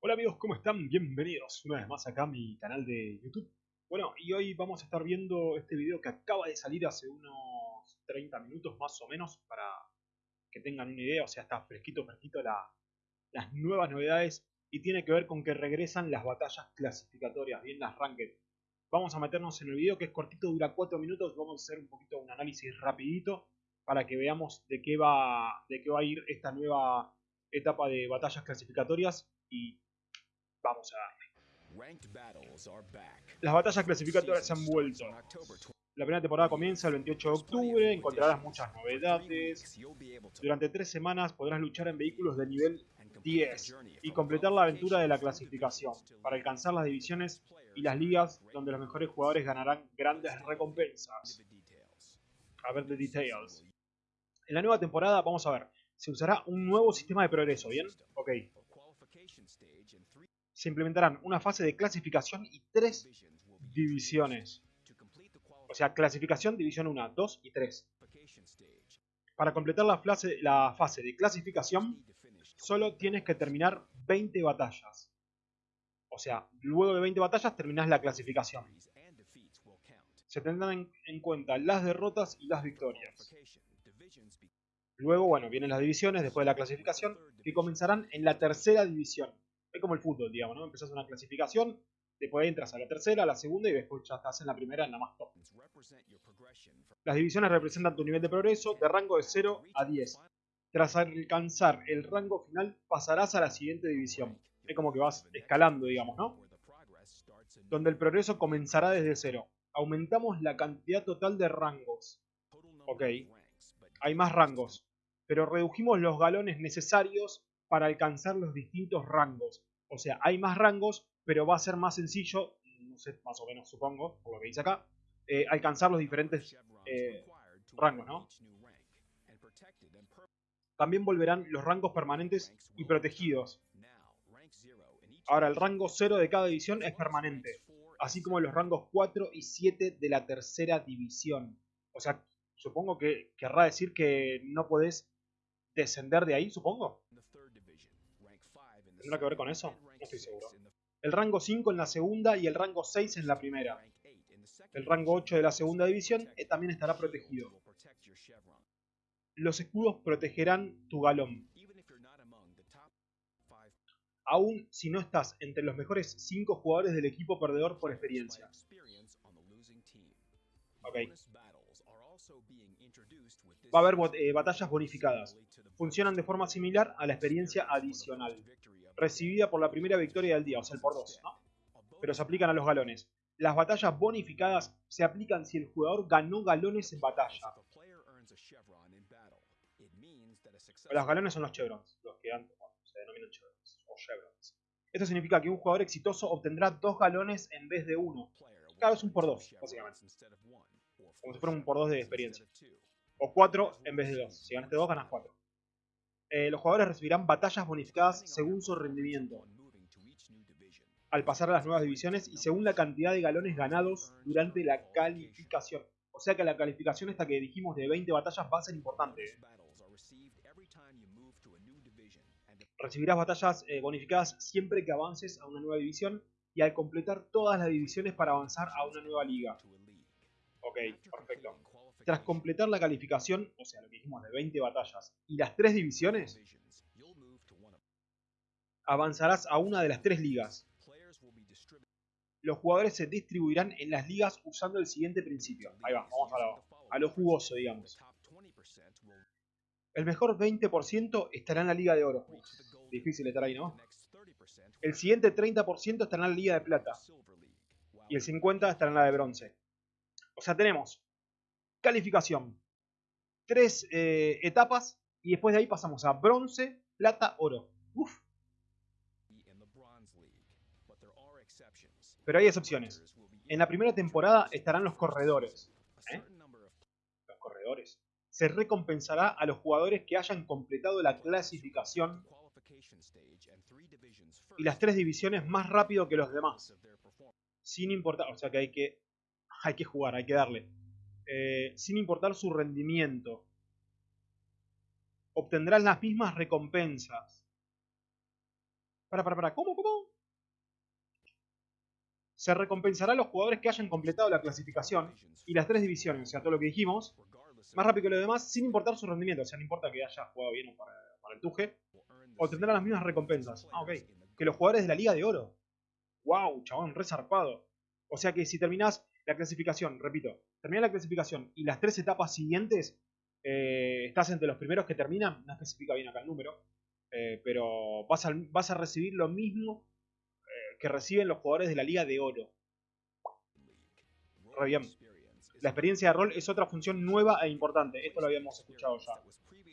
Hola amigos, ¿cómo están? Bienvenidos una vez más acá a mi canal de YouTube. Bueno, y hoy vamos a estar viendo este video que acaba de salir hace unos 30 minutos más o menos para que tengan una idea, o sea, está fresquito, fresquito la, las nuevas novedades y tiene que ver con que regresan las batallas clasificatorias, bien las ranked. Vamos a meternos en el video que es cortito, dura 4 minutos, vamos a hacer un poquito un análisis rapidito para que veamos de qué va, de qué va a ir esta nueva etapa de batallas clasificatorias y vamos a darle. Las batallas clasificatorias se han vuelto. La primera temporada comienza el 28 de octubre, encontrarás muchas novedades. Durante tres semanas podrás luchar en vehículos de nivel 10 y completar la aventura de la clasificación para alcanzar las divisiones y las ligas donde los mejores jugadores ganarán grandes recompensas. A ver the details. En la nueva temporada, vamos a ver, se usará un nuevo sistema de progreso, ¿bien? Ok. Se implementarán una fase de clasificación y tres divisiones. O sea, clasificación, división 1, 2 y 3. Para completar la fase, la fase de clasificación, solo tienes que terminar 20 batallas. O sea, luego de 20 batallas terminas la clasificación. Se tendrán en cuenta las derrotas y las victorias. Luego, bueno, vienen las divisiones después de la clasificación, que comenzarán en la tercera división. Es como el fútbol, digamos, ¿no? Empezás una clasificación, después entras a la tercera, a la segunda y después ya estás en la primera, en la más top. Las divisiones representan tu nivel de progreso de rango de 0 a 10. Tras alcanzar el rango final, pasarás a la siguiente división. Es como que vas escalando, digamos, ¿no? Donde el progreso comenzará desde 0. Aumentamos la cantidad total de rangos. Ok. Hay más rangos pero redujimos los galones necesarios para alcanzar los distintos rangos. O sea, hay más rangos, pero va a ser más sencillo, no sé, más o menos supongo, por lo que dice acá, eh, alcanzar los diferentes eh, rangos, ¿no? También volverán los rangos permanentes y protegidos. Ahora, el rango 0 de cada división es permanente, así como los rangos 4 y 7 de la tercera división. O sea, supongo que querrá decir que no podés descender de ahí, supongo. ¿Tendrá que ver con eso? No estoy seguro. El rango 5 en la segunda y el rango 6 en la primera. El rango 8 de la segunda división eh, también estará protegido. Los escudos protegerán tu galón. Aún si no estás entre los mejores 5 jugadores del equipo perdedor por experiencia. Ok. Va a haber eh, batallas bonificadas funcionan de forma similar a la experiencia adicional, recibida por la primera victoria del día, o sea, el por dos, ¿no? pero se aplican a los galones. Las batallas bonificadas se aplican si el jugador ganó galones en batalla. Los galones son los chevrons, los que se denominan chevrons, o chevrons. Esto significa que un jugador exitoso obtendrá dos galones en vez de uno. Claro, es un por dos, básicamente. Como si fuera un por dos de experiencia. O cuatro en vez de dos. Si ganaste dos, ganas cuatro. Eh, los jugadores recibirán batallas bonificadas según su rendimiento al pasar a las nuevas divisiones y según la cantidad de galones ganados durante la calificación. O sea que la calificación esta que dijimos de 20 batallas va a ser importante. Recibirás batallas eh, bonificadas siempre que avances a una nueva división y al completar todas las divisiones para avanzar a una nueva liga. Ok, perfecto. Tras completar la calificación, o sea, lo que dijimos de 20 batallas y las 3 divisiones, avanzarás a una de las 3 ligas. Los jugadores se distribuirán en las ligas usando el siguiente principio. Ahí va, vamos a lo, a lo jugoso, digamos. El mejor 20% estará en la Liga de Oro. difícil estar ahí, ¿no? El siguiente 30% estará en la Liga de Plata. Y el 50% estará en la de Bronce. O sea, tenemos calificación. Tres eh, etapas y después de ahí pasamos a bronce, plata, oro. Uf. Pero hay excepciones. En la primera temporada estarán los corredores. ¿eh? Los corredores. Se recompensará a los jugadores que hayan completado la clasificación y las tres divisiones más rápido que los demás. Sin importar, o sea que hay que, hay que jugar, hay que darle. Eh, sin importar su rendimiento. Obtendrán las mismas recompensas. Para, para, para. ¿Cómo, cómo? Se recompensará a los jugadores que hayan completado la clasificación y las tres divisiones, o sea, todo lo que dijimos, más rápido que los demás, sin importar su rendimiento. O sea, no importa que haya jugado bien o para, para el tuje, obtendrán las mismas recompensas. Ah, ok. Que los jugadores de la Liga de Oro. ¡Wow, chabón! Resarpado. O sea que si terminás la clasificación, repito, terminás la clasificación y las tres etapas siguientes eh, estás entre los primeros que terminan, no especifica bien acá el número, eh, pero vas a, vas a, recibir lo mismo eh, que reciben los jugadores de la Liga de Oro. Re bien. La experiencia de rol es otra función nueva e importante, esto lo habíamos escuchado ya.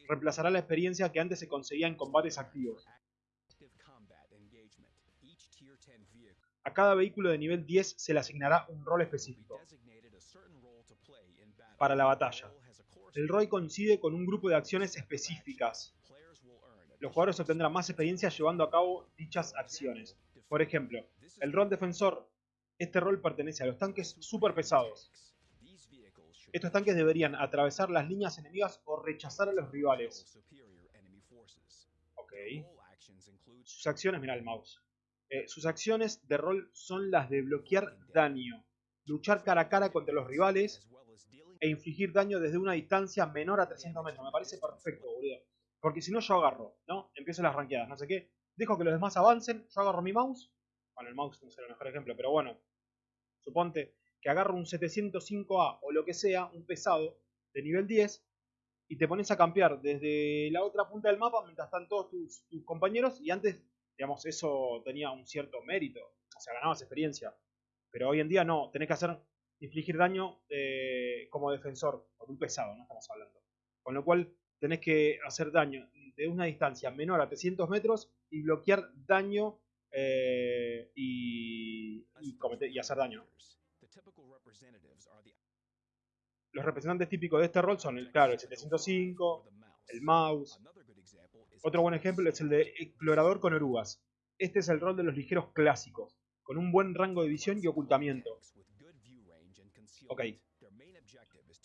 Reemplazará la experiencia que antes se conseguía en combates activos. A cada vehículo de nivel 10 se le asignará un rol específico para la batalla. El rol coincide con un grupo de acciones específicas. Los jugadores obtendrán más experiencia llevando a cabo dichas acciones. Por ejemplo, el rol defensor. Este rol pertenece a los tanques super pesados. Estos tanques deberían atravesar las líneas enemigas o rechazar a los rivales. Ok. Sus acciones, mira el mouse. Eh, sus acciones de rol son las de bloquear daño, luchar cara a cara contra los rivales e infligir daño desde una distancia menor a 300 metros. Me parece perfecto, boludo. Porque si no, yo agarro, ¿no? Empiezo las ranqueadas, no sé qué. Dejo que los demás avancen, yo agarro mi mouse. Bueno, el mouse no es el mejor ejemplo, pero bueno. Suponte que agarro un 705A o lo que sea, un pesado de nivel 10, y te pones a campear desde la otra punta del mapa mientras están todos tus, tus compañeros y antes digamos, eso tenía un cierto mérito, o sea, ganabas experiencia. Pero hoy en día no, tenés que hacer, infligir daño eh, como defensor, con un pesado, no estamos hablando. Con lo cual tenés que hacer daño de una distancia menor a 300 metros y bloquear daño eh, y, y, hacer daño. Los representantes típicos de este rol son el, claro, el 705, el mouse, otro buen ejemplo es el de explorador con orugas. Este es el rol de los ligeros clásicos, con un buen rango de visión y ocultamiento. Ok.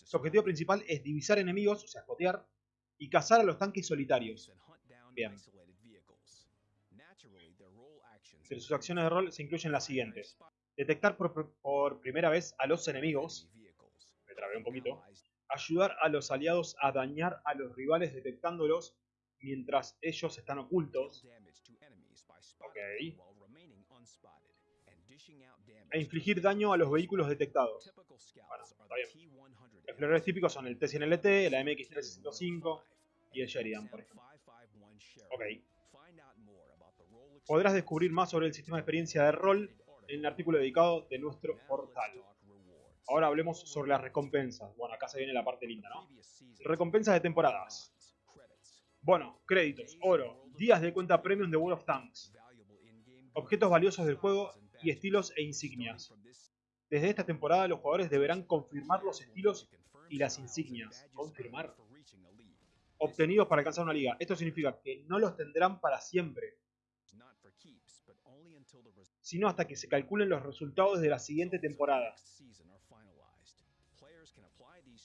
Su objetivo principal es divisar enemigos, o sea, espotear, y cazar a los tanques solitarios. Bien. Entre sus acciones de rol se incluyen las siguientes. Detectar por, por primera vez a los enemigos. Me trabé un poquito. Ayudar a los aliados a dañar a los rivales detectándolos mientras ellos están ocultos. Ok. E infligir daño a los vehículos detectados. Bueno, está bien. Exploradores típicos son el T-100LT, la MX-365 y el Sheridan, por ejemplo. Ok. Podrás descubrir más sobre el sistema de experiencia de rol en el artículo dedicado de nuestro portal. Ahora hablemos sobre las recompensas. Bueno, acá se viene la parte linda, ¿no? Recompensas de temporadas. Bueno, créditos, oro, días de cuenta premium de World of Tanks, objetos valiosos del juego y estilos e insignias. Desde esta temporada los jugadores deberán confirmar los estilos y las insignias. Confirmar. Obtenidos para alcanzar una liga. Esto significa que no los tendrán para siempre. Sino hasta que se calculen los resultados de la siguiente temporada.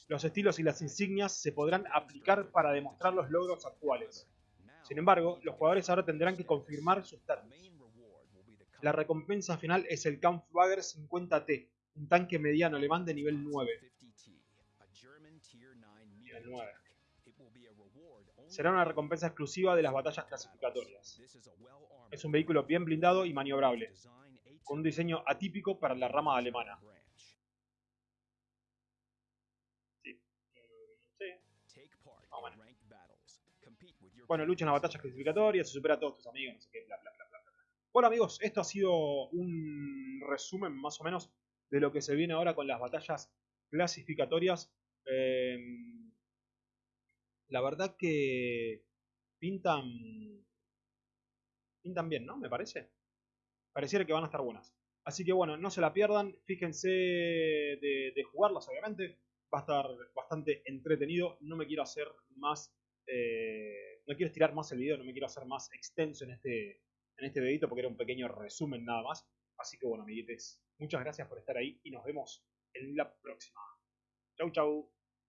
Los estilos y las insignias se podrán aplicar para demostrar los logros actuales. Sin embargo, los jugadores ahora tendrán que confirmar su estatus. La recompensa final es el Kampfwager 50T, un tanque mediano alemán de nivel 9. Nivel 9. Será una recompensa exclusiva de las batallas clasificatorias. Es un vehículo bien blindado y maniobrable, con un diseño atípico para la rama alemana. Bueno, lucha en las batallas clasificatorias, se supera a todos tus amigos, no sé qué, bla, bla, bla, Bueno, amigos, esto ha sido un resumen más o menos de lo que se viene ahora con las batallas clasificatorias. Em, la verdad que pintan pintan bien, ¿no? Me parece. Pareciera que van a estar buenas. Así que bueno, no se la pierdan. Fíjense de, jugarlas, obviamente. Va a estar bastante entretenido. No me quiero hacer más eh, no quiero estirar más el video, no me quiero hacer más extenso en este, en este videito porque era un pequeño resumen nada más. Así que bueno, amiguites, muchas gracias por estar ahí y nos vemos en la próxima. Chau, chau.